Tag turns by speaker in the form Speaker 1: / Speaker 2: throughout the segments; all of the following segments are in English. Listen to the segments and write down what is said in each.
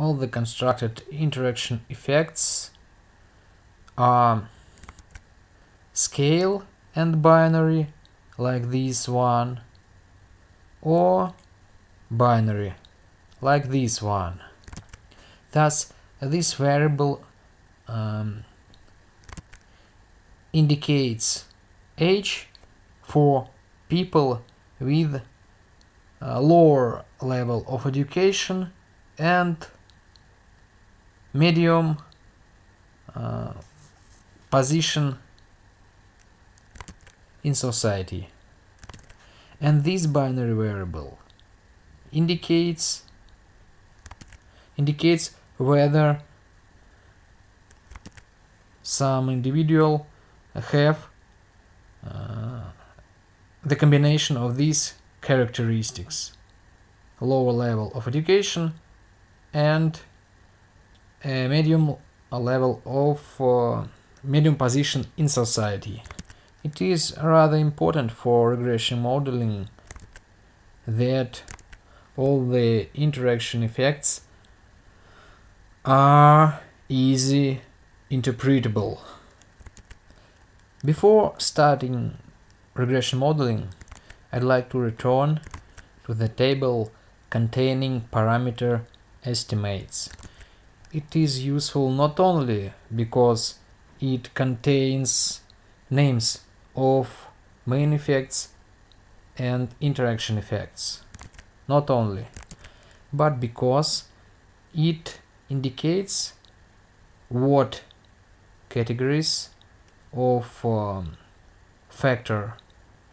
Speaker 1: all the constructed interaction effects are scale and binary like this one or binary like this one. Thus this variable um, indicates age for people with a lower level of education and medium uh, position in society. And this binary variable indicates indicates whether some individual have uh, the combination of these characteristics lower level of education and a medium level of uh, medium position in society. It is rather important for regression modeling that all the interaction effects are easy interpretable. Before starting regression modeling, I'd like to return to the table containing parameter estimates. It is useful not only because it contains names of main effects and interaction effects, not only, but because it indicates what categories of um, factor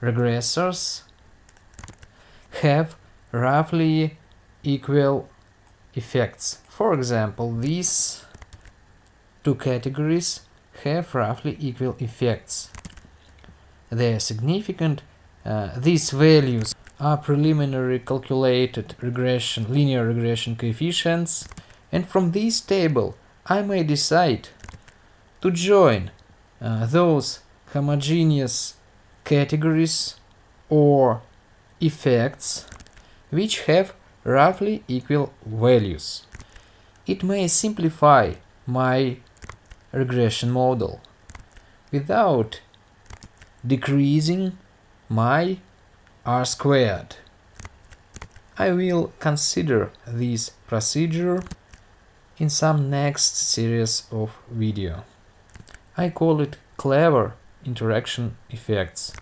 Speaker 1: regressors have roughly equal effects. For example, these two categories have roughly equal effects. They are significant. Uh, these values are preliminary calculated regression, linear regression coefficients, and from this table I may decide to join uh, those homogeneous categories or effects which have roughly equal values. It may simplify my regression model without decreasing my r squared. I will consider this procedure in some next series of video. I call it clever interaction effects.